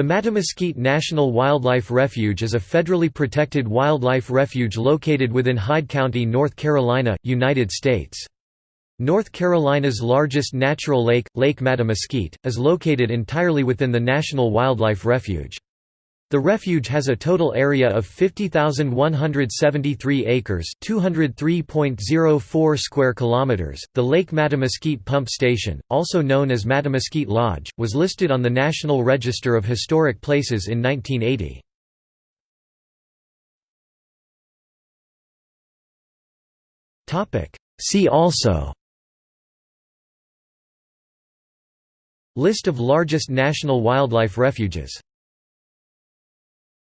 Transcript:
The Mattamuskeet National Wildlife Refuge is a federally protected wildlife refuge located within Hyde County, North Carolina, United States. North Carolina's largest natural lake, Lake Mattamuskeet, is located entirely within the National Wildlife Refuge. The refuge has a total area of 50,173 acres, 203.04 square kilometers. The Lake Mattamuskeet Pump Station, also known as Mattamuskeet Lodge, was listed on the National Register of Historic Places in 1980. Topic: See also List of largest national wildlife refuges